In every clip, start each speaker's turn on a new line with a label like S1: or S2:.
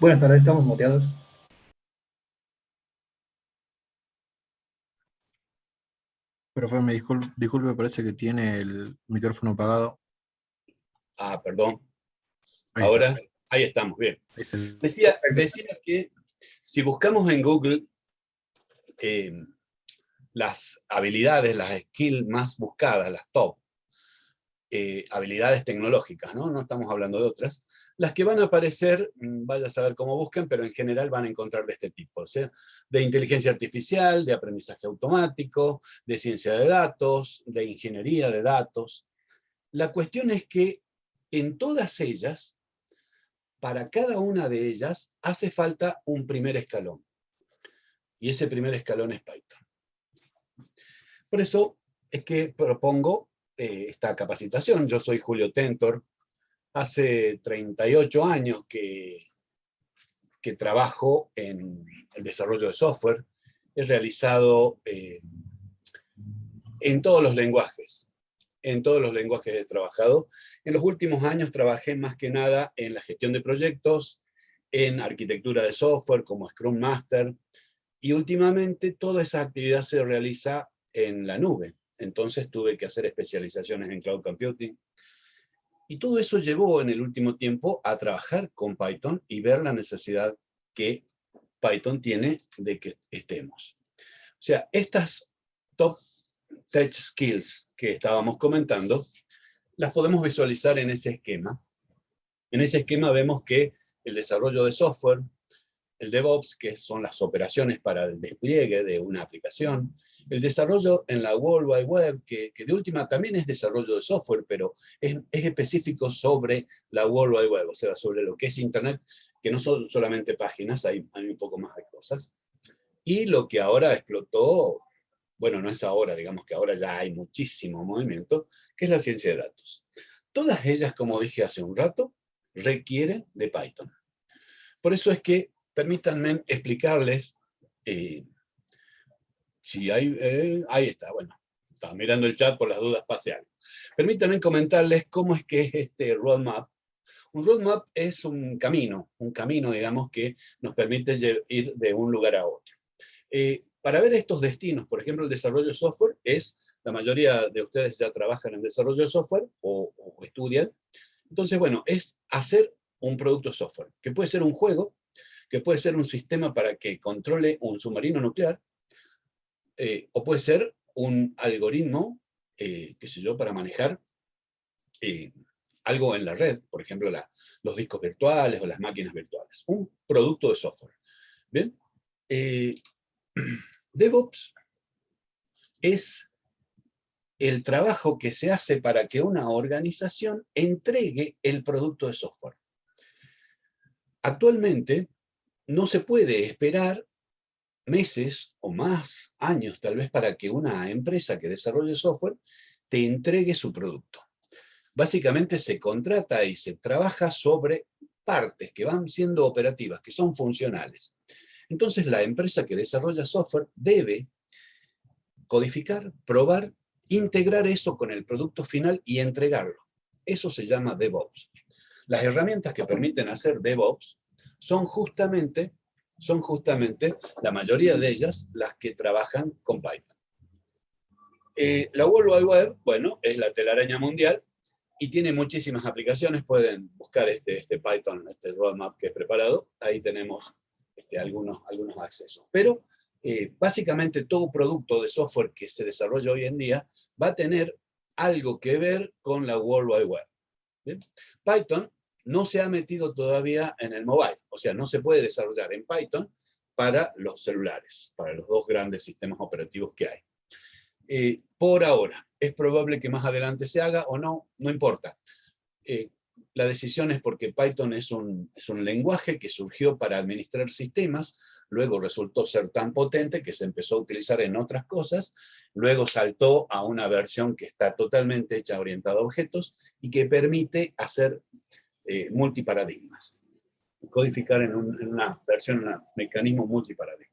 S1: Buenas tardes, estamos muteados.
S2: Profe, me disculpe, disculpe, parece que tiene el micrófono apagado.
S3: Ah, perdón. Ahora, ahí estamos, bien. Decía, decía que si buscamos en Google eh, las habilidades, las skills más buscadas, las top, eh, habilidades tecnológicas, ¿no? no estamos hablando de otras, las que van a aparecer, mm, vaya a saber cómo busquen, pero en general van a encontrar de este tipo, de inteligencia artificial, de aprendizaje automático, de ciencia de datos, de ingeniería de datos. La cuestión es que en todas ellas, para cada una de ellas, hace falta un primer escalón. Y ese primer escalón es Python. Por eso es que propongo eh, esta capacitación. Yo soy Julio Tentor, hace 38 años que, que trabajo en el desarrollo de software. He realizado eh, en todos los lenguajes, en todos los lenguajes he trabajado. En los últimos años trabajé más que nada en la gestión de proyectos, en arquitectura de software como Scrum Master, y últimamente toda esa actividad se realiza en la nube. Entonces tuve que hacer especializaciones en Cloud Computing. Y todo eso llevó en el último tiempo a trabajar con Python y ver la necesidad que Python tiene de que estemos. O sea, estas top tech skills que estábamos comentando, las podemos visualizar en ese esquema. En ese esquema vemos que el desarrollo de software, el DevOps, que son las operaciones para el despliegue de una aplicación, el desarrollo en la World Wide Web, que, de última también es desarrollo de software, pero es, específico sobre la World Wide Web, o sea, sobre lo que es Internet, que no son solamente páginas, hay, hay un poco más de cosas. Y lo que ahora explotó, bueno, no es ahora, digamos que ahora ya hay muchísimo movimiento, que es la ciencia de datos. Todas ellas, como dije hace un rato, requieren de Python. Por eso es que permítanme explicarles eh, si hay, eh, ahí está, bueno, estaba mirando el chat por las dudas pase Permítanme comentarles cómo es que es este roadmap. Un roadmap es un camino, un camino, digamos, que nos permite ir de un lugar a otro. Eh, para ver estos destinos, por ejemplo, el desarrollo de software es, la mayoría de ustedes ya trabajan en desarrollo de software o estudian. Entonces, bueno, es hacer un producto software, que puede ser un juego, que puede ser un sistema para que controle un submarino nuclear, eh, o puede ser un algoritmo, eh, qué sé yo, para manejar eh, algo en la red, por ejemplo, los discos virtuales o las máquinas virtuales. Un producto de software. ¿Bien? DevOps es el trabajo que se hace para que una organización entregue el producto de software. Actualmente no se puede esperar meses o más, años tal vez, para que una empresa que desarrolle software te entregue su producto. Básicamente se contrata y se trabaja sobre partes que van siendo operativas, que son funcionales. Entonces la empresa que desarrolla software debe codificar, probar, integrar eso con el producto final y entregarlo. Eso se llama DevOps. Las herramientas que permiten hacer DevOps son justamente son justamente, la mayoría de ellas, las que trabajan con Python. Eh, la World Wide Web, bueno, es la telaraña mundial y tiene muchísimas aplicaciones, pueden buscar este, este Python, este roadmap que he preparado, ahí tenemos este, algunos, algunos accesos. Pero eh, básicamente todo producto de software que se desarrolla hoy en día va a tener algo que ver con la World Wide Web. Python no se ha metido todavía en el mobile, o sea, no se puede desarrollar en Python para los celulares, para los dos grandes sistemas operativos que hay. Eh, por ahora, es probable que más adelante se haga o no, no importa. Eh, la decisión es porque Python es un, es un lenguaje que surgió para administrar sistemas, luego resultó ser tan potente que se empezó a utilizar en otras cosas, luego saltó a una versión que está totalmente hecha orientada a objetos y que permite hacer eh, multiparadigmas. Codificar en, una versión, un mecanismo multiparadigma.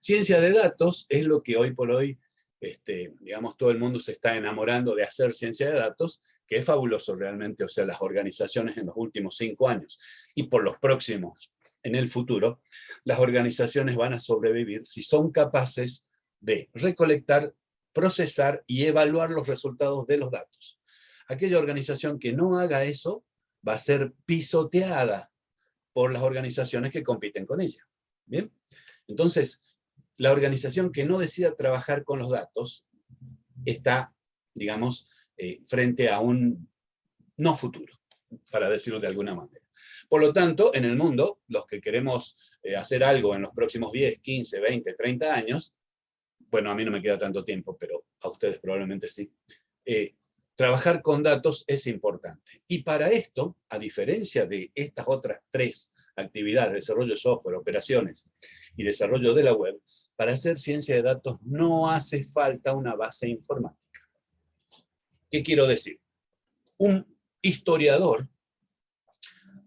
S3: Ciencia de datos es lo que hoy por hoy, este, digamos, todo el mundo se está enamorando de hacer ciencia de datos, que es fabuloso realmente, o sea, las organizaciones en los últimos cinco años y por los próximos en el futuro, las organizaciones van a sobrevivir si son capaces de recolectar, procesar y evaluar los resultados de los datos. Aquella organización que no haga eso va a ser pisoteada por las organizaciones que compiten con ella. ¿Bien? Entonces, la organización que no decida trabajar con los datos está, digamos, eh, frente a un no futuro, para decirlo de alguna manera. Por lo tanto, en el mundo, los que queremos eh, hacer algo en los próximos 10, 15, 20, 30 años, bueno, a mí no me queda tanto tiempo, pero a ustedes probablemente sí, eh, trabajar con datos es importante. Y para esto, a diferencia de estas otras tres actividades, desarrollo de software, operaciones y desarrollo de la web, para hacer ciencia de datos no hace falta una base informática. ¿Qué quiero decir? Un historiador,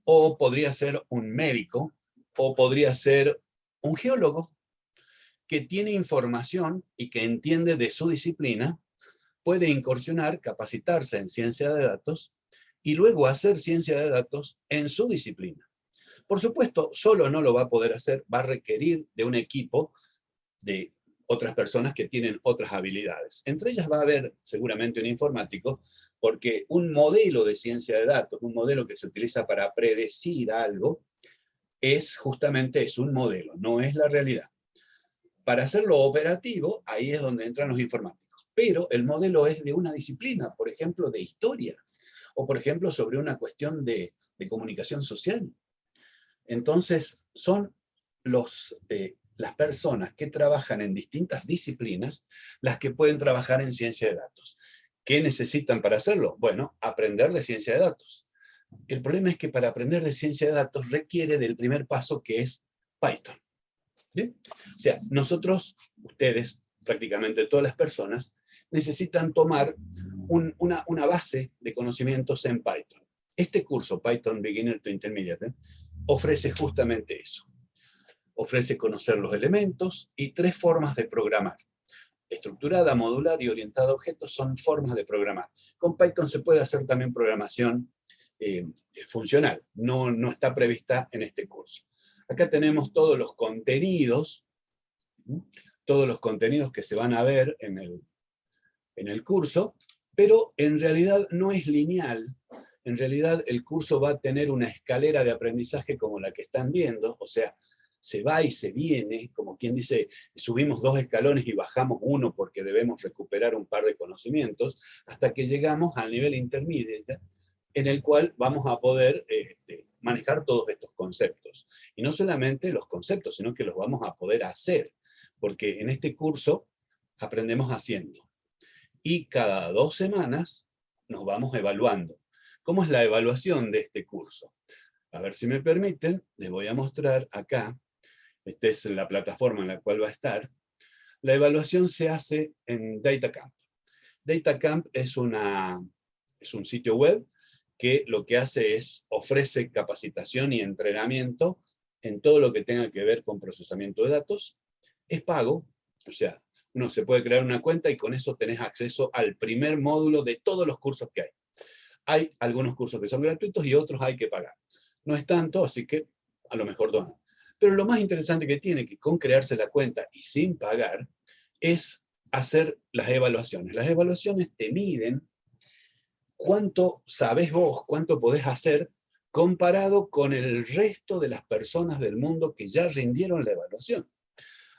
S3: o podría ser un médico, o podría ser un geólogo, que tiene información y que entiende de su disciplina, puede incursionar, capacitarse en ciencia de datos, y luego hacer ciencia de datos en su disciplina. Por supuesto, solo no lo va a poder hacer, va a requerir de un equipo de otras personas que tienen otras habilidades. Entre ellas va a haber seguramente un informático, porque un modelo de ciencia de datos, un modelo que se utiliza para predecir algo, es justamente eso, un modelo, no es la realidad. Para hacerlo operativo, ahí es donde entran los informáticos. Pero el modelo es de una disciplina, por ejemplo, de historia, o por ejemplo sobre una cuestión de, comunicación social. Entonces, son los eh, las personas que trabajan en distintas disciplinas las que pueden trabajar en ciencia de datos. ¿Qué necesitan para hacerlo? Bueno, aprender de ciencia de datos. El problema es que para aprender de ciencia de datos requiere del primer paso que es Python. O sea, nosotros, ustedes, prácticamente todas las personas, necesitan tomar una, base de conocimientos en Python. Este curso, Python Beginner to Intermediate, ofrece justamente eso ofrece conocer los elementos y tres formas de programar. Estructurada, modular y orientada a objetos son formas de programar. Con Python se puede hacer también programación eh, funcional, no, no está prevista en este curso. Acá tenemos todos los contenidos, todos los contenidos que se van a ver en el, en el curso, pero en realidad no es lineal, en realidad el curso va a tener una escalera de aprendizaje como la que están viendo, o sea, se va y se viene, como quien dice, subimos dos escalones y bajamos uno porque debemos recuperar un par de conocimientos, hasta que llegamos al nivel intermedio, en el cual vamos a poder este, manejar todos estos conceptos. Y no solamente los conceptos, sino que los vamos a poder hacer, porque en este curso aprendemos haciendo. Y cada dos semanas nos vamos evaluando. ¿Cómo es la evaluación de este curso? A ver si me permiten, les voy a mostrar acá esta es la plataforma en la cual va a estar, la evaluación se hace en DataCamp. DataCamp es, una, es un sitio web que lo que hace es, ofrece capacitación y entrenamiento en todo lo que tenga que ver con procesamiento de datos. Es pago, o sea, uno se puede crear una cuenta y con eso tenés acceso al primer módulo de todos los cursos que hay. Hay algunos cursos que son gratuitos y otros hay que pagar. No es tanto, así que a lo mejor donan. Pero lo más interesante que tiene, que con crearse la cuenta y sin pagar, es hacer las evaluaciones. Las evaluaciones te miden cuánto sabes vos, cuánto podés hacer comparado con el resto de las personas del mundo que ya rindieron la evaluación.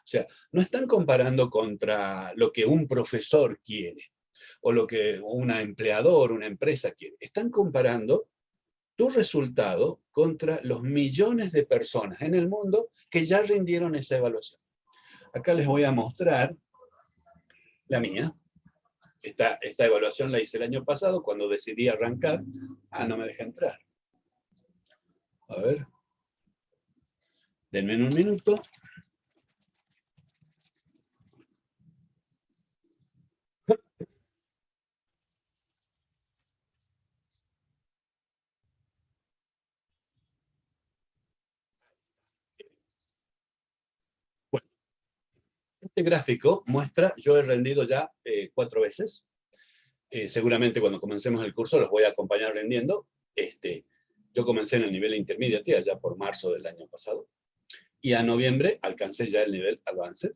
S3: O sea, no están comparando contra lo que un profesor quiere, o lo que un empleador, una empresa quiere. Están comparando tu resultado contra los millones de personas en el mundo que ya rindieron esa evaluación. Acá les voy a mostrar la mía. Esta, esta evaluación la hice el año pasado cuando decidí arrancar. Ah, no me deja entrar. A ver. Denme un minuto. Este gráfico muestra, yo he rendido ya eh, cuatro veces, eh, seguramente cuando comencemos el curso los voy a acompañar rendiendo. Este, yo comencé en el nivel intermediate ya por marzo del año pasado, y a noviembre alcancé ya el nivel advanced.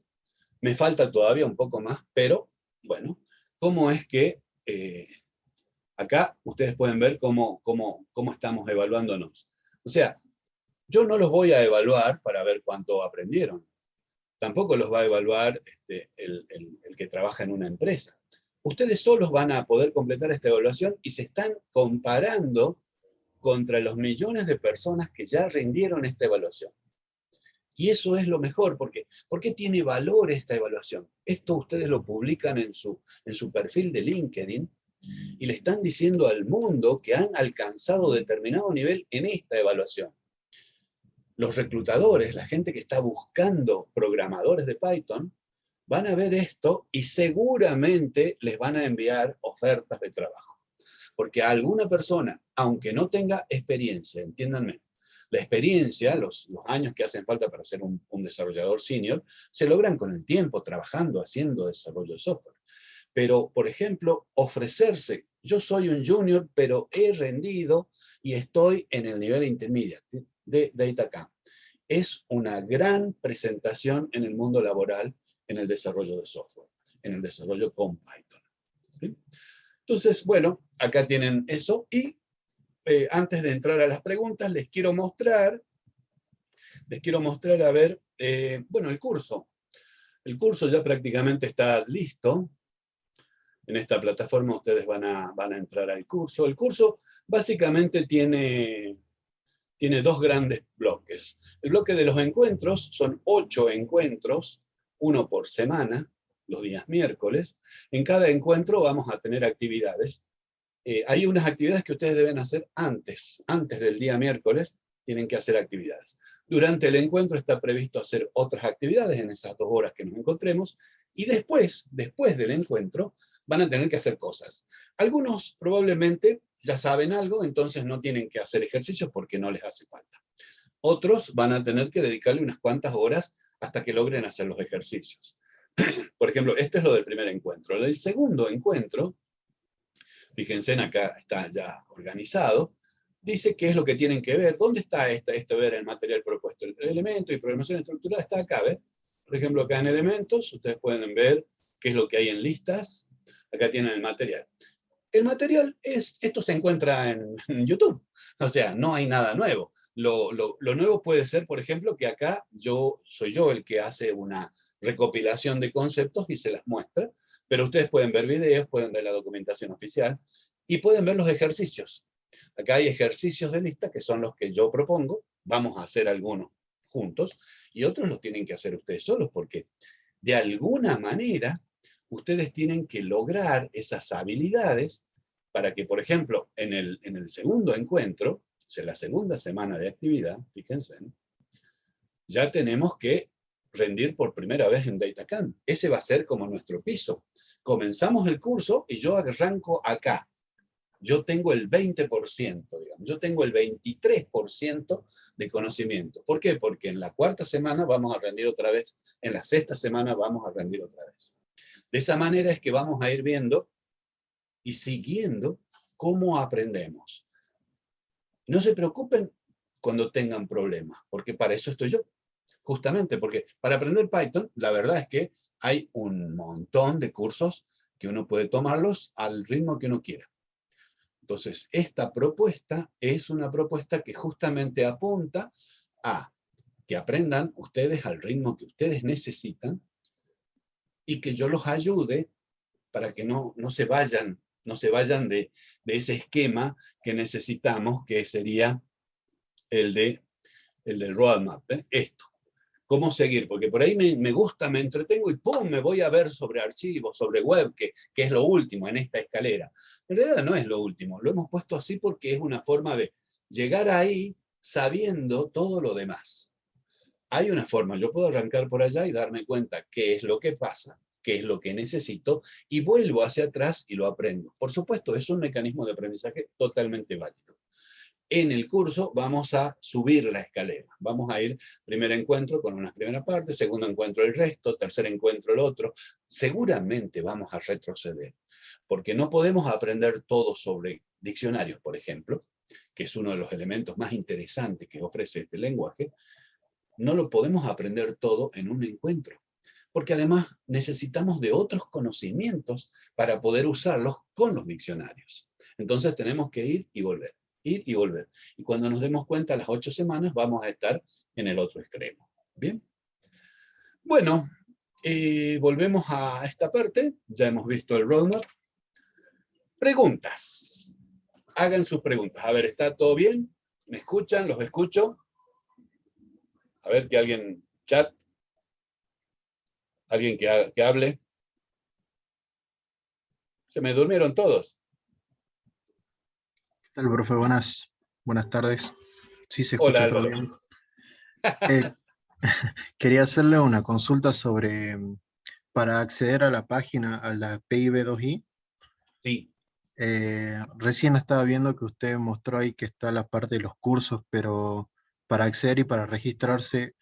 S3: Me falta todavía un poco más, pero bueno, ¿cómo es que eh, acá ustedes pueden ver cómo, cómo, cómo estamos evaluándonos? O sea, yo no los voy a evaluar para ver cuánto aprendieron. Tampoco los va a evaluar este, el, que trabaja en una empresa. Ustedes solos van a poder completar esta evaluación y se están comparando contra los millones de personas que ya rindieron esta evaluación. Y eso es lo mejor, porque ¿por qué tiene valor esta evaluación? Esto ustedes lo publican en su, en su perfil de LinkedIn y le están diciendo al mundo que han alcanzado determinado nivel en esta evaluación. Los reclutadores, la gente que está buscando programadores de Python, van a ver esto y seguramente les van a enviar ofertas de trabajo. Porque a alguna persona, aunque no tenga experiencia, entiéndanme, la experiencia, los, años que hacen falta para ser un, desarrollador senior, se logran con el tiempo, trabajando, haciendo desarrollo de software. Pero, por ejemplo, ofrecerse, yo soy un junior, pero he rendido y estoy en el nivel intermedio de DataCamp. Es una gran presentación en el mundo laboral en el desarrollo de software, en el desarrollo con Python. Entonces, bueno, acá tienen eso y eh, antes de entrar a las preguntas, les quiero mostrar, les quiero mostrar, a ver, eh, bueno, el curso. El curso ya prácticamente está listo. En esta plataforma ustedes van a, van a entrar al curso. El curso básicamente tiene, tiene dos grandes bloques. El bloque de los encuentros son ocho encuentros, uno por semana, los días miércoles. En cada encuentro vamos a tener actividades eh, hay unas actividades que ustedes deben hacer antes, antes del día miércoles, tienen que hacer actividades. Durante el encuentro está previsto hacer otras actividades en esas dos horas que nos encontremos, y después, después del encuentro, van a tener que hacer cosas. Algunos probablemente ya saben algo, entonces no tienen que hacer ejercicios porque no les hace falta. Otros van a tener que dedicarle unas cuantas horas hasta que logren hacer los ejercicios. Por ejemplo, este es lo del primer encuentro. El segundo encuentro fíjense, acá está ya organizado, dice qué es lo que tienen que ver, dónde está esta, esto ver el material propuesto, el elemento y programación estructurada está acá, ¿ves? Por ejemplo, acá en elementos, ustedes pueden ver qué es lo que hay en listas, acá tienen el material. El material es, esto se encuentra en, YouTube, o sea, no hay nada nuevo. Lo, lo, lo, nuevo puede ser, por ejemplo, que acá yo soy yo el que hace una recopilación de conceptos y se las muestra, pero ustedes pueden ver videos, pueden ver la documentación oficial y pueden ver los ejercicios. Acá hay ejercicios de lista que son los que yo propongo, vamos a hacer algunos juntos, y otros los tienen que hacer ustedes solos, porque de alguna manera ustedes tienen que lograr esas habilidades para que, por ejemplo, en el, en el segundo encuentro, sea, la segunda semana de actividad, fíjense, ya tenemos que rendir por primera vez en DataCamp. Ese va a ser como nuestro piso comenzamos el curso y yo arranco acá. Yo tengo el 20%, digamos, yo tengo el 23% de conocimiento. ¿Por qué? Porque en la cuarta semana vamos a rendir otra vez, en la sexta semana vamos a rendir otra vez. De esa manera es que vamos a ir viendo y siguiendo cómo aprendemos. No se preocupen cuando tengan problemas, porque para eso estoy yo. Justamente porque para aprender Python, la verdad es que hay un montón de cursos que uno puede tomarlos al ritmo que uno quiera. Entonces, esta propuesta es una propuesta que justamente apunta a que aprendan ustedes al ritmo que ustedes necesitan y que yo los ayude para que no, no se vayan, no se vayan de, de ese esquema que necesitamos, que sería el, de, el del roadmap, ¿eh? esto cómo seguir, porque por ahí me, gusta, me entretengo y ¡pum! me voy a ver sobre archivos, sobre web, que, que, es lo último en esta escalera. En realidad no es lo último, lo hemos puesto así porque es una forma de llegar ahí sabiendo todo lo demás. Hay una forma, yo puedo arrancar por allá y darme cuenta qué es lo que pasa, qué es lo que necesito, y vuelvo hacia atrás y lo aprendo. Por supuesto, es un mecanismo de aprendizaje totalmente válido en el curso vamos a subir la escalera. Vamos a ir primer encuentro con una primera parte, segundo encuentro el resto, tercer encuentro el otro. Seguramente vamos a retroceder. porque no podemos aprender todo sobre diccionarios, por ejemplo, que es uno de los elementos más interesantes que ofrece este lenguaje, no lo podemos aprender todo en un encuentro, porque además necesitamos de otros conocimientos para poder usarlos con los diccionarios. Entonces tenemos que ir y volver, ir y volver. Y cuando nos demos cuenta, las ocho semanas vamos a estar en el otro extremo. ¿Bien? Bueno, eh, volvemos a esta parte, ya hemos visto el roadmap. Preguntas. Hagan sus preguntas. A ver, ¿está todo bien? ¿Me escuchan? ¿Los escucho? A ver, que alguien chat. ¿Alguien que, que hable? Se me durmieron todos.
S2: ¿Qué tal, profe? Buenas, buenas tardes. Sí se escucha todo bien. Eh, quería hacerle una consulta sobre, para acceder a la página, a la PIB2I.
S3: Sí.
S2: Eh, recién estaba viendo que usted mostró ahí que está la parte de los cursos, pero para acceder y para registrarse,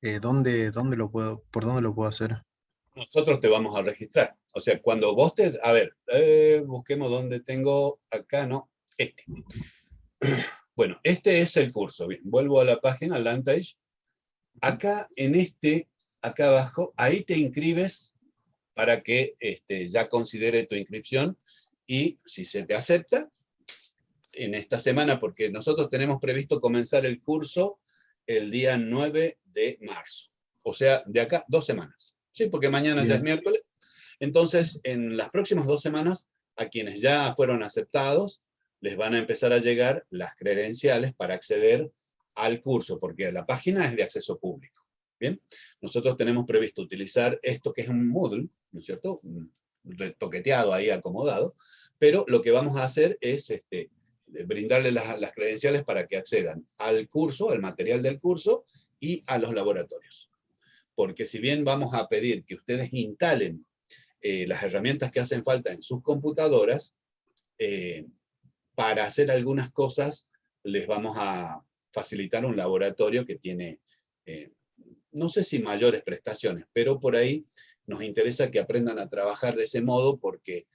S2: eh, ¿dónde, dónde lo puedo, ¿por dónde lo puedo hacer?
S3: Nosotros te vamos a registrar. O sea, cuando vos te... A ver, eh, busquemos dónde tengo acá, ¿no? Este. Bueno, este es el curso. Bien, vuelvo a la página, Landpage. Acá, en este, acá abajo, ahí te inscribes para que este, ya considere tu inscripción y si se te acepta, en esta semana, porque nosotros tenemos previsto comenzar el curso el día 9 de marzo. O sea, de acá dos semanas. Sí, porque mañana ya es miércoles. Entonces, en las próximas dos semanas, a quienes ya fueron aceptados, les van a empezar a llegar las credenciales para acceder al curso, porque la página es de acceso público. Bien, nosotros tenemos previsto utilizar esto que es un Moodle, ¿no es cierto? Retoqueteado ahí, acomodado, pero lo que vamos a hacer es este, brindarle las, credenciales para que accedan al curso, al material del curso y a los laboratorios. Porque si bien vamos a pedir que ustedes instalen eh, las herramientas que hacen falta en sus computadoras, eh, para hacer algunas cosas les vamos a facilitar un laboratorio que tiene, eh, no sé si mayores prestaciones, pero por ahí nos interesa que aprendan a trabajar de ese modo porque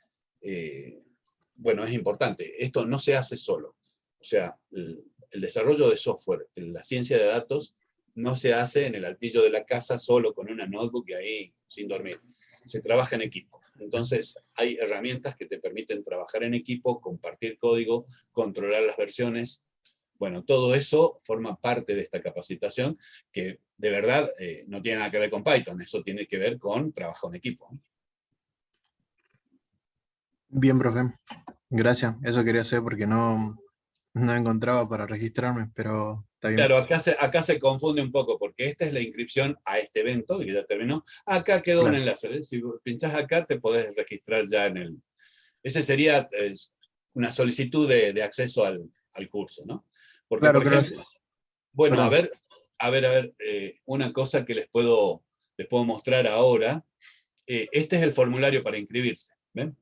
S3: bueno, es importante, esto no se hace solo. O sea, el, desarrollo de software, la ciencia de datos, no se hace en el altillo de la casa solo con una notebook y ahí sin dormir. Se trabaja en equipo. Entonces, hay herramientas que te permiten trabajar en equipo, compartir código, controlar las versiones. Bueno, todo eso forma parte de esta capacitación que de verdad eh, no tiene nada que ver con Python, eso tiene que ver con trabajo en equipo.
S2: Bien, profe. Gracias. Eso quería hacer porque no, no encontraba para registrarme, pero está bien.
S3: Claro, acá se, acá se confunde un poco, porque esta es la inscripción a este evento, que ya terminó. Acá quedó un enlace. ¿eh? Si pinchas acá, te podés registrar ya en el... Ese sería una solicitud de, acceso al, curso, ¿no? Porque, claro, por ejemplo, bueno, a ver, a ver, a ver, eh, una cosa que les puedo, les puedo mostrar ahora. Eh, este es el formulario para inscribirse. ¿ven?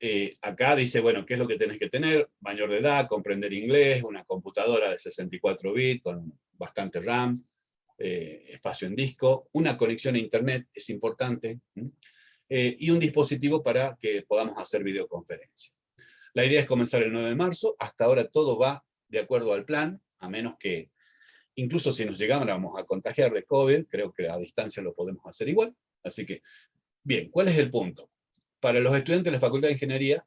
S3: Eh, acá dice, bueno, ¿qué es lo que tenés que tener? Mayor de edad, comprender inglés, una computadora de 64 bits con bastante RAM, eh, espacio en disco, una conexión a internet, es importante, eh, y un dispositivo para que podamos hacer videoconferencia. La idea es comenzar el 9 de marzo, hasta ahora todo va de acuerdo al plan, a menos que, incluso si nos llegáramos a contagiar de COVID, creo que a distancia lo podemos hacer igual, así que, bien, ¿cuál es el punto? Para los estudiantes de la Facultad de Ingeniería,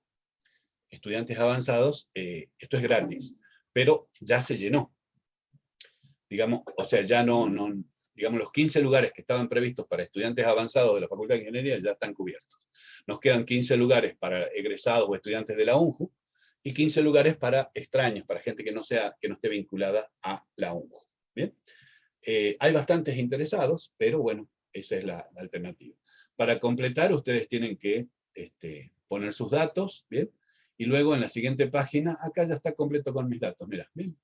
S3: estudiantes avanzados, eh, esto es gratis, pero ya se llenó. Digamos, o sea, ya no, digamos, los 15 lugares que estaban previstos para estudiantes avanzados de la Facultad de Ingeniería ya están cubiertos. Nos quedan 15 lugares para egresados o estudiantes de la UNJU, y 15 lugares para extraños, para gente que no, sea, que no esté vinculada a la UNJU. ¿Bien? Eh, hay bastantes interesados, pero bueno, esa es la alternativa. Para completar, ustedes tienen que este, poner sus datos, ¿bien? Y luego en la siguiente página, acá ya está completo con mis datos, mira, ¿bien?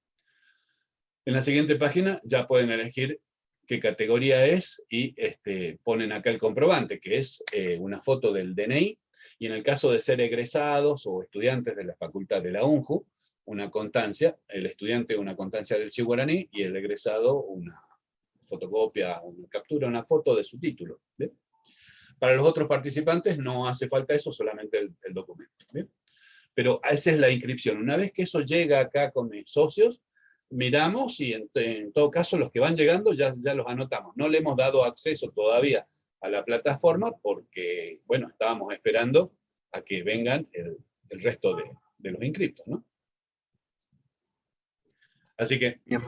S3: En la siguiente página ya pueden elegir qué categoría es y este, ponen acá el comprobante, que es eh, una foto del DNI, y en el caso de ser egresados o estudiantes de la facultad de la UNJU, una constancia, el estudiante una constancia del Guaraní y el egresado una fotocopia, una captura, una foto de su título. Para los otros participantes no hace falta eso, solamente el, documento. Pero esa es la inscripción. Una vez que eso llega acá con mis socios, miramos y en, todo caso los que van llegando ya, ya los anotamos. No le hemos dado acceso todavía a la plataforma porque, bueno, estábamos esperando a que vengan el, resto de, los inscriptos, ¿no? Así que...
S2: Bien,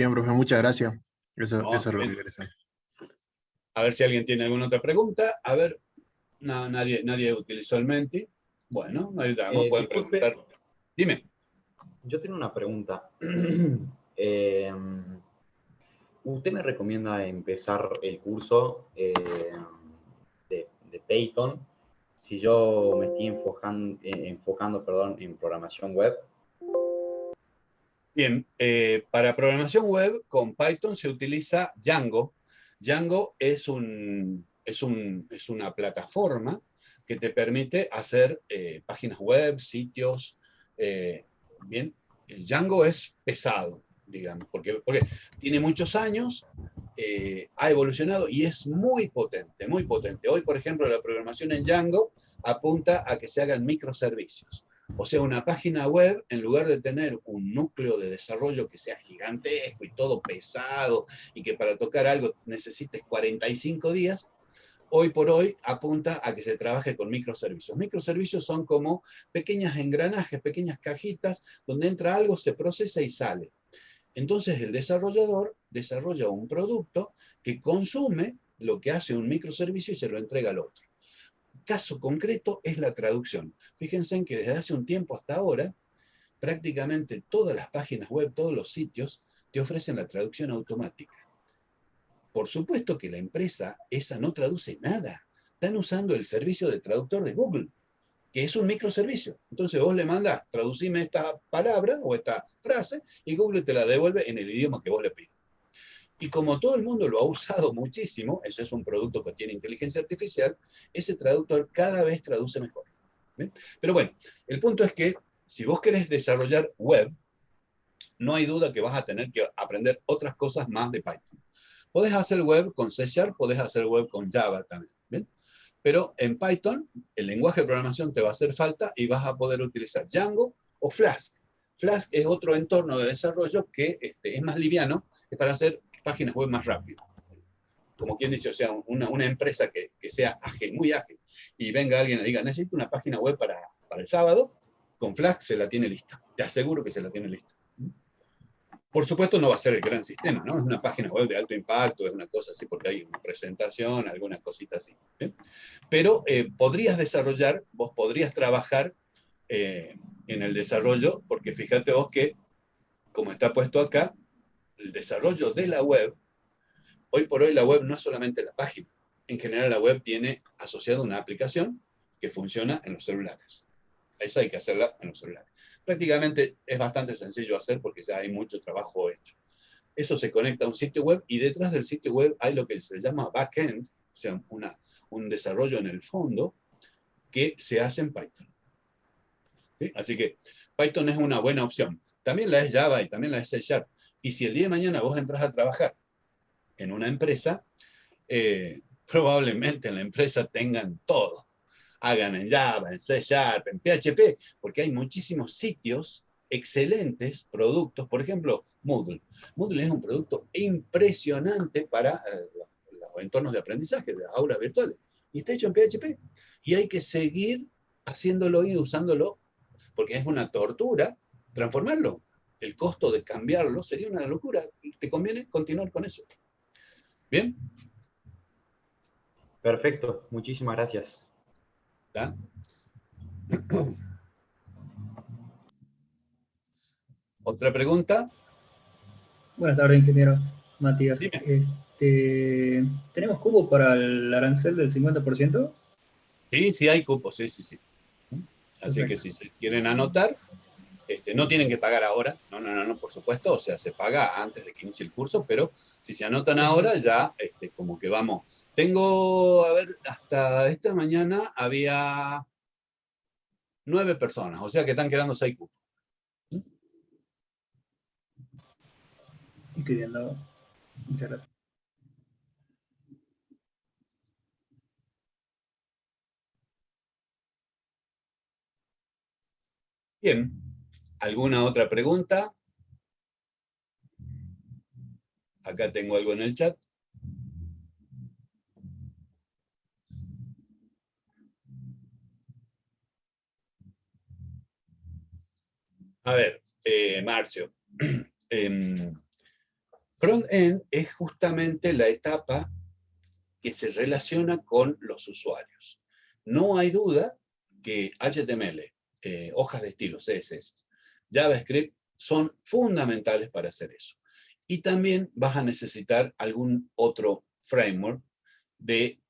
S2: Bien profe, muchas gracias. Eso, es lo que interesa.
S3: A ver si alguien tiene alguna otra pregunta. A ver, no, nadie, nadie utilizó el Menti. Bueno, ayudamos, eh, pueden preguntar. Dime.
S1: Yo tengo una pregunta. Eh, ¿Usted me recomienda empezar el curso eh, de, de, Python si yo me estoy enfocando, enfocando perdón, en programación web?
S3: Bien, para programación web con Python se utiliza Django, Django es, un, es, un, es una plataforma que te permite hacer eh, páginas web, sitios. Eh, bien, Django es pesado, digamos, porque, porque tiene muchos años, eh, ha evolucionado y es muy potente, muy potente. Hoy, por ejemplo, la programación en Django apunta a que se hagan microservicios. O sea, una página web, en lugar de tener un núcleo de desarrollo que sea gigantesco y todo pesado, y que para tocar algo necesites 45 días, hoy por hoy apunta a que se trabaje con microservicios. Microservicios son como pequeñas engranajes, pequeñas cajitas, donde entra algo, se procesa y sale. Entonces el desarrollador desarrolla un producto que consume lo que hace un microservicio y se lo entrega al otro caso concreto es la traducción. Fíjense en que desde hace un tiempo hasta ahora, prácticamente todas las páginas web, todos los sitios, te ofrecen la traducción automática. Por supuesto que la empresa esa no traduce nada. Están usando el servicio de traductor de Google, que es un microservicio. Entonces vos le mandás, traducime esta palabra o esta frase, y Google te la devuelve en el idioma que vos le pides. Y como todo el mundo lo ha usado muchísimo, eso es un producto que tiene inteligencia artificial, ese traductor cada vez traduce mejor. Pero bueno, el punto es que si vos querés desarrollar web, no hay duda que vas a tener que aprender otras cosas más de Python. Podés hacer web con C Sharp, podés hacer web con Java también. Pero en Python, el lenguaje de programación te va a hacer falta y vas a poder utilizar Django o Flask. Flask es otro entorno de desarrollo que este, es más liviano, es para hacer páginas web más rápido. Como quien dice, o sea, una, una empresa que, que, sea ágil, muy ágil, y venga alguien y diga, necesito una página web para, para el sábado, con Flask se la tiene lista. Te aseguro que se la tiene lista. Por supuesto no va a ser el gran sistema, ¿no? Es una página web de alto impacto, es una cosa así, porque hay una presentación, alguna cosita así. Pero eh, podrías desarrollar, vos podrías trabajar eh, en el desarrollo, porque fíjate vos que, como está puesto acá, el desarrollo de la web, hoy por hoy la web no es solamente la página. En general la web tiene asociada una aplicación que funciona en los celulares. Eso hay que hacerla en los celulares. Prácticamente es bastante sencillo hacer porque ya hay mucho trabajo hecho. Eso se conecta a un sitio web y detrás del sitio web hay lo que se llama backend, o sea, un desarrollo en el fondo que se hace en Python. Así que Python es una buena opción. También la es Java y también la es C Sharp. Y si el día de mañana vos entras a trabajar en una empresa, eh, probablemente en la empresa tengan todo. Hagan en Java, en C Sharp, en PHP, porque hay muchísimos sitios excelentes productos. Por ejemplo, Moodle. Moodle es un producto impresionante para eh, los entornos de aprendizaje, de las aulas virtuales. Y está hecho en PHP. Y hay que seguir haciéndolo y usándolo, porque es una tortura transformarlo el costo de cambiarlo sería una locura. ¿Te conviene continuar con eso? ¿Bien?
S1: Perfecto, muchísimas gracias.
S3: ¿Otra pregunta?
S4: Buenas tardes, ingeniero Matías. Este, ¿Tenemos cupos para el arancel del 50%?
S3: Sí, sí hay cupos, sí, sí, sí. Así que si quieren anotar, este, no tienen que pagar ahora, no, no, no, no, por supuesto, o sea, se paga antes de que inicie el curso, pero si se anotan ahora ya este, como que vamos. Tengo, a ver, hasta esta mañana había nueve personas, o sea que están quedando seis cupos.
S4: Incluyendo, muchas gracias.
S3: Bien, ¿alguna otra pregunta? Acá tengo algo en el chat. A ver, eh, Marcio. Em, front-end es justamente la etapa que se relaciona con los usuarios. No hay duda que HTML, eh, hojas de estilo, CSS, JavaScript, son fundamentales para hacer eso. Y también vas a necesitar algún otro framework de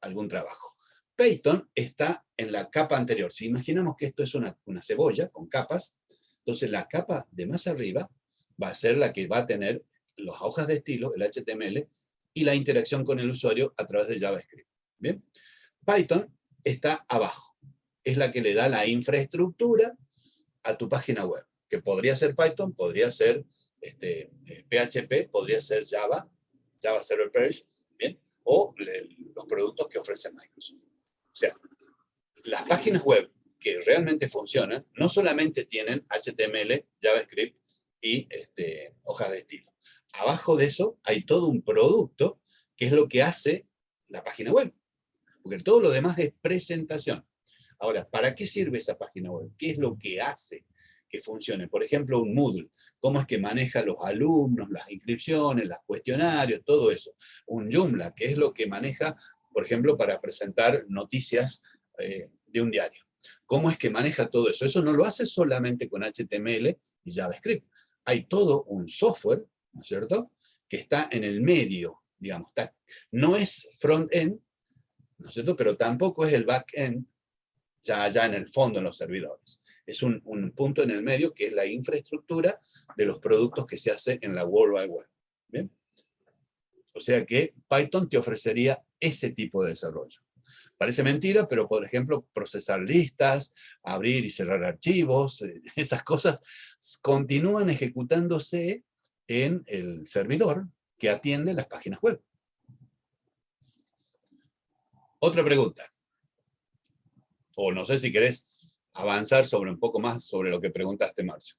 S3: algún trabajo. Python está en la capa anterior. Si imaginamos que esto es una, una cebolla con capas, entonces la capa de más arriba va a ser la que va a tener las hojas de estilo, el HTML, y la interacción con el usuario a través de JavaScript. ¿Bien? Python está abajo. Es la que le da la infraestructura a tu página web, que podría ser Python, podría ser este, PHP, eh, podría ser Java, Java Server Page, ¿bien? o los productos que ofrece Microsoft. O sea, las páginas web que realmente funcionan no solamente tienen HTML, JavaScript y este, hojas de estilo. Abajo de eso hay todo un producto que es lo que hace la página web. Porque todo lo demás es presentación. Ahora, ¿para qué sirve esa página web? ¿Qué es lo que hace que funcione? Por ejemplo, un Moodle. ¿Cómo es que maneja los alumnos, las inscripciones, los cuestionarios, todo eso? Un Joomla, que es lo que maneja, por ejemplo, para presentar noticias eh, de un diario. ¿Cómo es que maneja todo eso? Eso no lo hace solamente con HTML y JavaScript. Hay todo un software ¿no es cierto? Que está en el medio, digamos, no es front-end, ¿no es cierto? Pero tampoco es el back-end, ya allá en el fondo en los servidores. Es un, punto en el medio que es la infraestructura de los productos que se hace en la World Wide Web. ¿Bien? O sea que Python te ofrecería ese tipo de desarrollo. Parece mentira, pero por ejemplo, procesar listas, abrir y cerrar archivos, eh, esas cosas continúan ejecutándose en el servidor que atiende las páginas web. Otra pregunta. O no sé si querés avanzar sobre un poco más sobre lo que preguntaste, Marcio.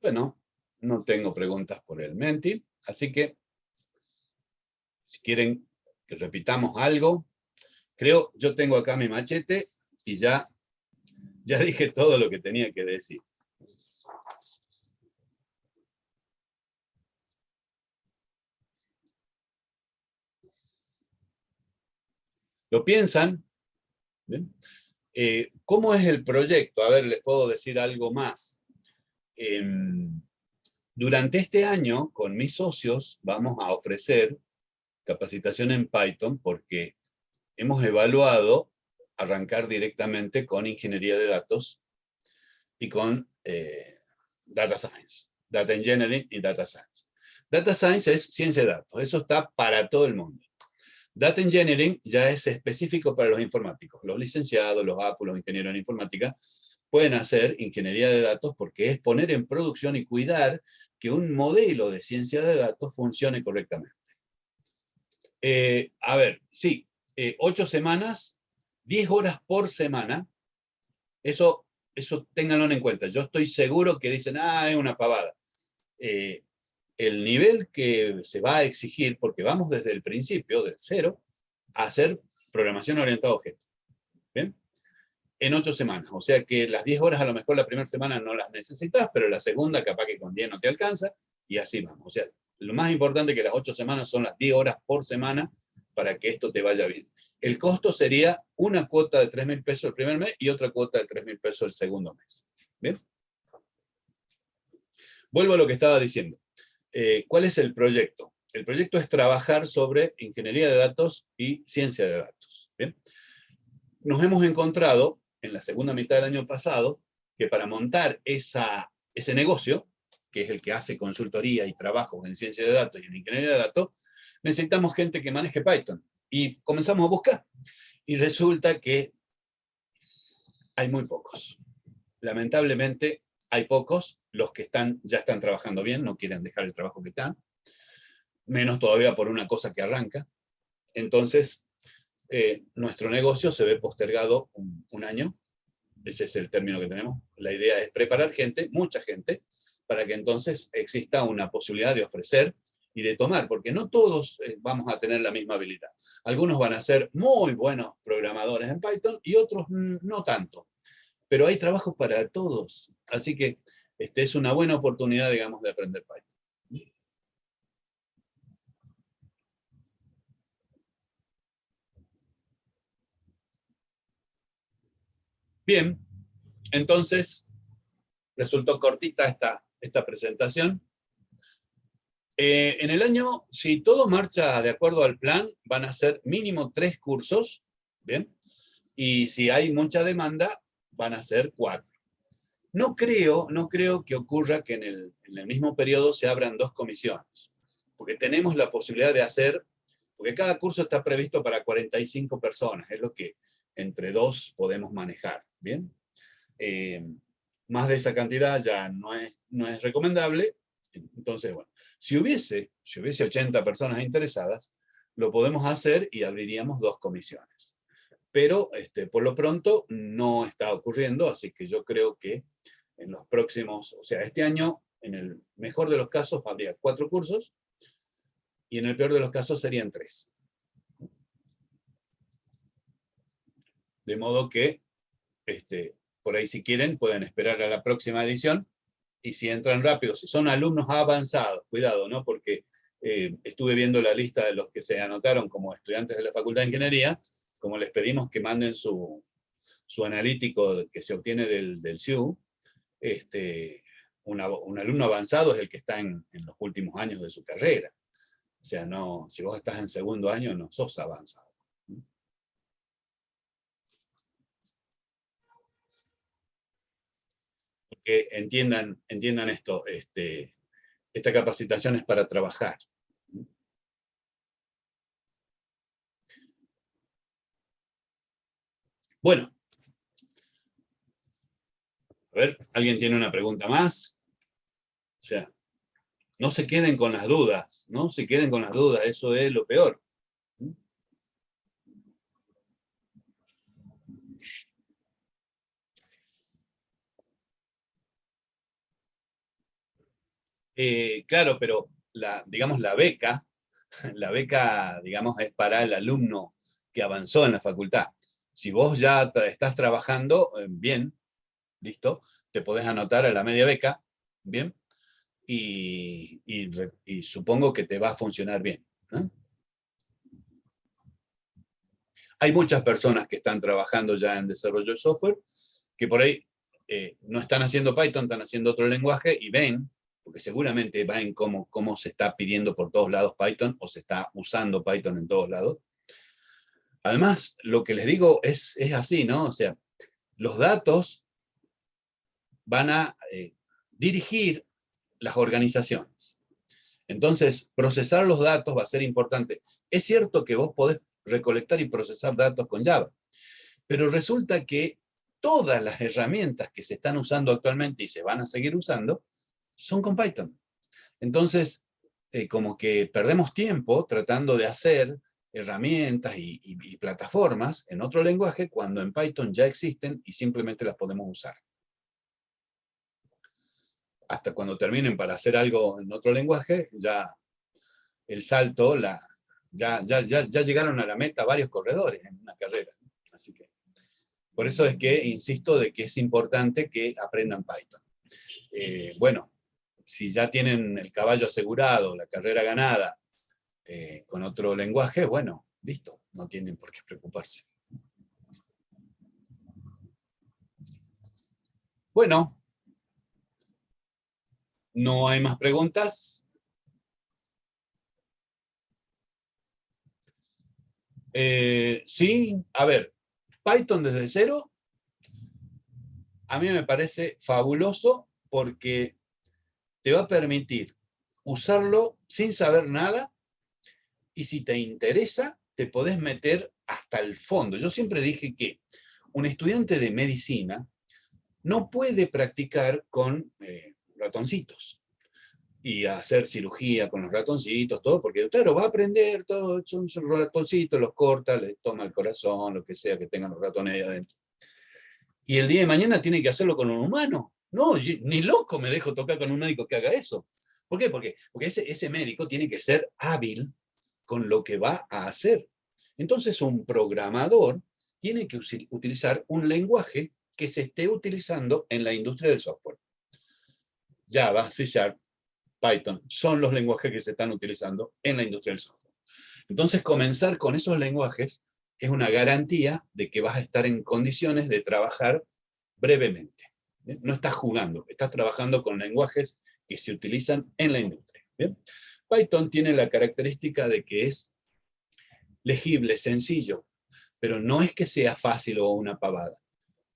S3: Bueno, no tengo preguntas por el Menti, así que si quieren que repitamos algo, creo, yo tengo acá mi machete y ya, ya dije todo lo que tenía que decir. ¿Lo piensan? Eh, ¿Cómo es el proyecto? A ver, les puedo decir algo más. Em, durante este año, con mis socios, vamos a ofrecer capacitación en Python porque hemos evaluado arrancar directamente con ingeniería de datos y con eh, data science, data engineering y data science. Data science es ciencia de datos, eso está para todo el mundo. Data engineering ya es específico para los informáticos, los licenciados, los APU, los ingenieros en informática, pueden hacer ingeniería de datos porque es poner en producción y cuidar que un modelo de ciencia de datos funcione correctamente. Eh, a ver, sí, eh, ocho semanas, diez horas por semana, eso, eso ténganlo en cuenta. Yo estoy seguro que dicen, ah, es una pavada. Eh, el nivel que se va a exigir, porque vamos desde el principio, del cero, a hacer programación orientada a objetos. ¿Bien? en ocho semanas. O sea que las 10 horas a lo mejor la primera semana no las necesitas, pero la segunda capaz que con 10 no te alcanza, y así vamos. O sea, lo más importante que las ocho semanas son las 10 horas por semana para que esto te vaya bien. El costo sería una cuota de 3 mil pesos el primer mes y otra cuota de 3 mil pesos el segundo mes. ¿Bien? Vuelvo a lo que estaba diciendo. Eh, ¿Cuál es el proyecto? El proyecto es trabajar sobre ingeniería de datos y ciencia de datos. ¿bien? Nos hemos encontrado en la segunda mitad del año pasado, que para montar esa, ese negocio, que es el que hace consultoría y trabajo en ciencia de datos y en ingeniería de datos, necesitamos gente que maneje Python. Y comenzamos a buscar. Y resulta que hay muy pocos. Lamentablemente hay pocos, los que están ya están trabajando bien, no quieren dejar el trabajo que están, menos todavía por una cosa que arranca. Entonces, eh, nuestro negocio se ve postergado un, año, ese es el término que tenemos. La idea es preparar gente, mucha gente, para que entonces exista una posibilidad de ofrecer y de tomar, porque no todos eh, vamos a tener la misma habilidad. Algunos van a ser muy buenos programadores en Python y otros no tanto. Pero hay trabajo para todos, así que este es una buena oportunidad, digamos, de aprender Python. Bien, entonces resultó cortita esta, esta presentación. Eh, en el año, si todo marcha de acuerdo al plan, van a ser mínimo tres cursos, ¿bien? Y si hay mucha demanda, van a ser cuatro. No creo, no creo que ocurra que en el, en el mismo periodo se abran dos comisiones, porque tenemos la posibilidad de hacer, porque cada curso está previsto para 45 personas, es lo que entre dos podemos manejar. ¿bien? Eh, más de esa cantidad ya no es, no es recomendable, entonces, bueno, si hubiese, si hubiese 80 personas interesadas, lo podemos hacer y abriríamos dos comisiones. Pero este, por lo pronto no está ocurriendo, así que yo creo que en los próximos, o sea, este año, en el mejor de los casos, habría cuatro cursos, y en el peor de los casos serían tres. De modo que este, por ahí si quieren pueden esperar a la próxima edición, y si entran rápido, si son alumnos avanzados, cuidado, ¿no? porque eh, estuve viendo la lista de los que se anotaron como estudiantes de la Facultad de Ingeniería, como les pedimos que manden su, su analítico que se obtiene del, del CIU, este, un alumno avanzado es el que está en, en, los últimos años de su carrera. O sea, no, si vos estás en segundo año, no sos avanzado. Que entiendan, entiendan esto, este, esta capacitación es para trabajar. Bueno. A ver, ¿alguien tiene una pregunta más? O sea, no se queden con las dudas, no se queden con las dudas, eso es lo peor. Eh, claro, pero la, digamos, la beca, la beca, digamos, es para el alumno que avanzó en la facultad. Si vos ya estás trabajando, eh, bien, listo, te podés anotar a la media beca, bien, y, supongo que te va a funcionar bien. Hay muchas personas que están trabajando ya en desarrollo de software, que por ahí eh, no están haciendo Python, están haciendo otro lenguaje y ven porque seguramente va en cómo, cómo se está pidiendo por todos lados Python o se está usando Python en todos lados. Además, lo que les digo es, es así, ¿no? O sea, los datos van a eh, dirigir las organizaciones. Entonces, procesar los datos va a ser importante. Es cierto que vos podés recolectar y procesar datos con Java, pero resulta que todas las herramientas que se están usando actualmente y se van a seguir usando, son con Python. Entonces, eh, como que perdemos tiempo tratando de hacer herramientas y, plataformas en otro lenguaje cuando en Python ya existen y simplemente las podemos usar. Hasta cuando terminen para hacer algo en otro lenguaje, ya el salto, la, ya, ya, ya, ya llegaron a la meta varios corredores en una carrera. Así que, por eso es que insisto de que es importante que aprendan Python. Eh, bueno, si ya tienen el caballo asegurado, la carrera ganada, eh, con otro lenguaje, bueno, listo, no tienen por qué preocuparse. Bueno, ¿no hay más preguntas? Eh, sí, a ver, Python desde cero, a mí me parece fabuloso porque te va a permitir usarlo sin saber nada y si te interesa, te podés meter hasta el fondo. Yo siempre dije que un estudiante de medicina no puede practicar con eh, ratoncitos y hacer cirugía con los ratoncitos, todo, porque claro, va a aprender todo, son, ratoncitos, los corta, le toma el corazón, lo que sea que tengan los ratones ahí adentro. Y el día de mañana tiene que hacerlo con un humano. No, ni loco me dejo tocar con un médico que haga eso. ¿Por qué? Porque, ese, ese médico tiene que ser hábil con lo que va a hacer. Entonces un programador tiene que utilizar un lenguaje que se esté utilizando en la industria del software. Java, C Sharp, Python, son los lenguajes que se están utilizando en la industria del software. Entonces, comenzar con esos lenguajes es una garantía de que vas a estar en condiciones de trabajar brevemente. No estás jugando, estás trabajando con lenguajes que se utilizan en la industria. Python tiene la característica de que es legible, sencillo, pero no es que sea fácil o una pavada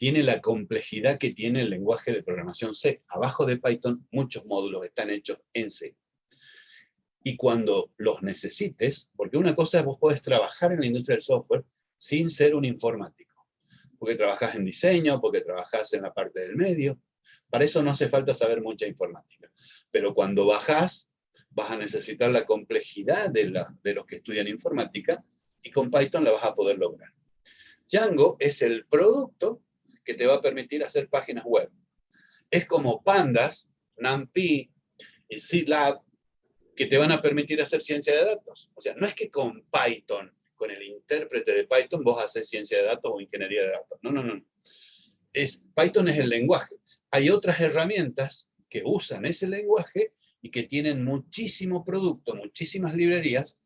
S3: tiene la complejidad que tiene el lenguaje de programación C. Abajo de Python muchos módulos están hechos en C. Y cuando los necesites, porque una cosa es vos podés trabajar en la industria del software sin ser un informático, porque trabajas en diseño, porque trabajas en la parte del medio, para eso no hace falta saber mucha informática. Pero cuando bajás, vas a necesitar la complejidad de, los que estudian informática, y con Python la vas a poder lograr. Django es el producto que te va a permitir hacer páginas web. Es como Pandas, NumPy y SeedLab, que te van a permitir hacer ciencia de datos. O sea, no es que con Python, con el intérprete de Python, vos haces ciencia de datos o ingeniería de datos. No, no, no. Es, Python es el lenguaje. Hay otras herramientas que usan ese lenguaje y que tienen muchísimo producto, muchísimas librerías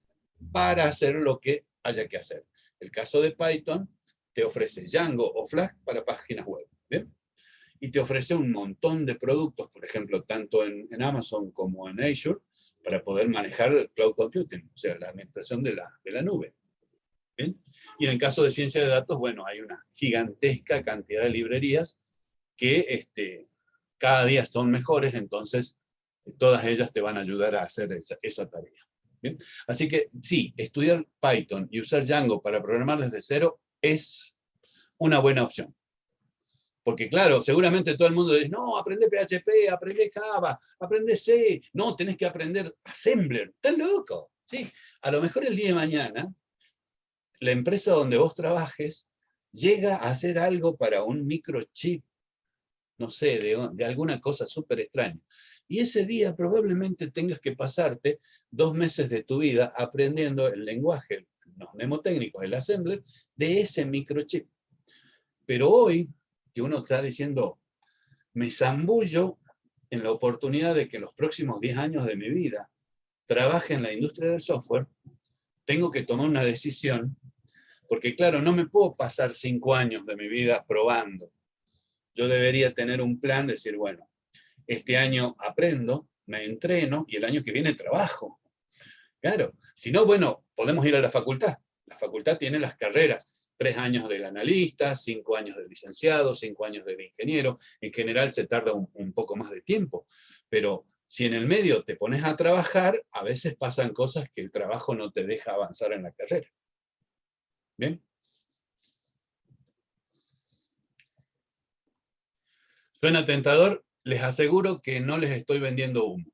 S3: para hacer lo que haya que hacer. El caso de Python te ofrece Django o Flask para páginas web. ¿bien? Y te ofrece un montón de productos, por ejemplo, tanto en, Amazon como en Azure, para poder manejar el cloud computing, o sea, la administración de la, de la nube. ¿Bien? Y en el caso de ciencia de datos, bueno, hay una gigantesca cantidad de librerías que este, cada día son mejores, entonces todas ellas te van a ayudar a hacer esa, esa tarea. ¿bien? Así que sí, estudiar Python y usar Django para programar desde cero es una buena opción. Porque claro, seguramente todo el mundo dice, no, aprende PHP, aprende Java, aprende C, no, tenés que aprender Assembler, estás loco. ¿sí? A lo mejor el día de mañana, la empresa donde vos trabajes llega a hacer algo para un microchip, no sé, de, alguna cosa súper extraña. Y ese día probablemente tengas que pasarte dos meses de tu vida aprendiendo el lenguaje, los mnemotécnicos, el assembler, de ese microchip. Pero hoy, que uno está diciendo, me zambullo en la oportunidad de que los próximos 10 años de mi vida trabaje en la industria del software, tengo que tomar una decisión, porque claro, no me puedo pasar 5 años de mi vida probando. Yo debería tener un plan, decir, bueno, este año aprendo, me entreno, y el año que viene trabajo. Claro, si no, bueno, podemos ir a la facultad. La facultad tiene las carreras, tres años del analista, cinco años del licenciado, cinco años del ingeniero. En general se tarda un, poco más de tiempo, pero si en el medio te pones a trabajar, a veces pasan cosas que el trabajo no te deja avanzar en la carrera. ¿Bien? ¿Suena tentador? Les aseguro que no les estoy vendiendo humo.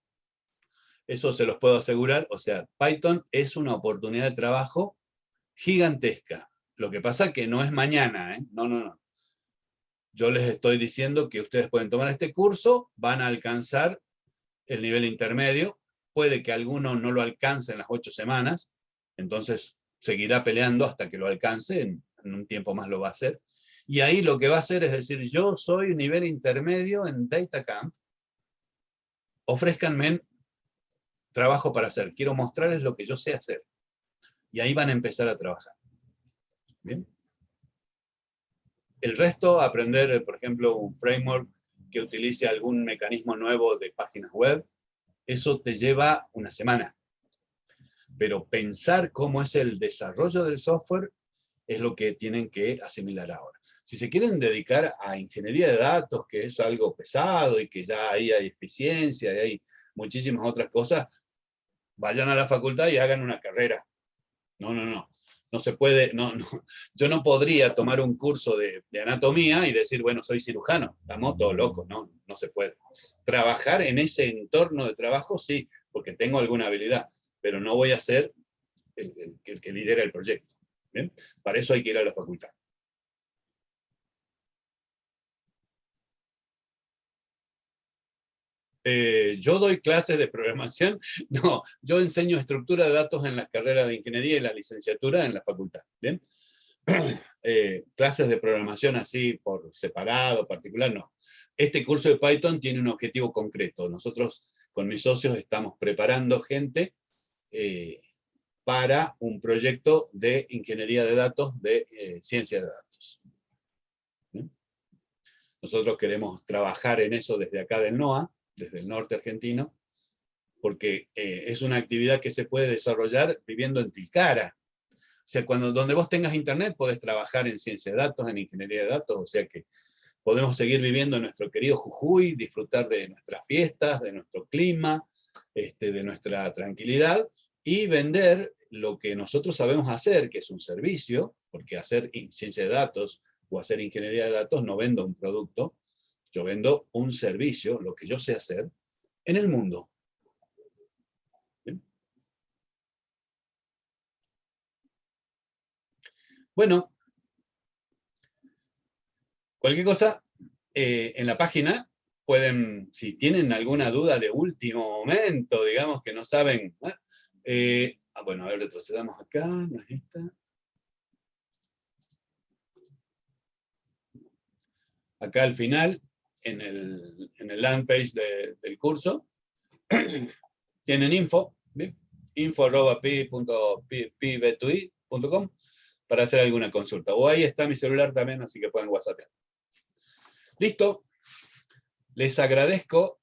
S3: Eso se los puedo asegurar. O sea, Python es una oportunidad de trabajo gigantesca. Lo que pasa que no es mañana, ¿eh? No, no, no. Yo les estoy diciendo que ustedes pueden tomar este curso, van a alcanzar el nivel intermedio, puede que alguno no lo alcance en las ocho semanas, entonces seguirá peleando hasta que lo alcance, en, un tiempo más lo va a hacer. Y ahí lo que va a hacer es decir, yo soy nivel intermedio en DataCamp, ofrezcanme trabajo para hacer, quiero mostrarles lo que yo sé hacer. Y ahí van a empezar a trabajar. El resto, aprender, por ejemplo, un framework que utilice algún mecanismo nuevo de páginas web, eso te lleva una semana. Pero pensar cómo es el desarrollo del software es lo que tienen que asimilar ahora. Si se quieren dedicar a ingeniería de datos, que es algo pesado y que ya ahí hay eficiencia y hay muchísimas otras cosas, vayan a la facultad y hagan una carrera. No, no, no. no se puede, no, yo no podría tomar un curso de, anatomía y decir, bueno, soy cirujano, estamos todos locos, no, no se puede. Trabajar en ese entorno de trabajo, sí, porque tengo alguna habilidad, pero no voy a ser el, que lidera el proyecto. Para eso hay que ir a la facultad. Eh, yo doy clases de programación, no, yo enseño estructura de datos en las carreras de ingeniería y la licenciatura en la facultad. Eh, clases de programación así por separado, particular, no. Este curso de Python tiene un objetivo concreto. Nosotros con mis socios estamos preparando gente eh, para un proyecto de ingeniería de datos, de ciencia de datos. Nosotros queremos trabajar en eso desde acá del NOAA, desde el norte argentino, porque eh, es una actividad que se puede desarrollar viviendo en Tilcara. O sea, cuando, donde vos tengas internet podés trabajar en ciencia de datos, en ingeniería de datos, o sea que podemos seguir viviendo en nuestro querido Jujuy, disfrutar de nuestras fiestas, de nuestro clima, este, de nuestra tranquilidad, y vender lo que nosotros sabemos hacer, que es un servicio, porque hacer ciencia de datos o hacer ingeniería de datos no vendo un producto, yo vendo un servicio, lo que yo sé hacer, en el mundo. Bueno, cualquier cosa, eh, en la página pueden, si tienen alguna duda de último momento, digamos que no saben, eh, ah, bueno, a ver, retrocedamos acá, no es esta. Acá al final, en el, en el land page del curso. Tienen info, info.pi.pb2i.com para hacer alguna consulta. O ahí está mi celular también, así que pueden whatsappear. Listo. Les agradezco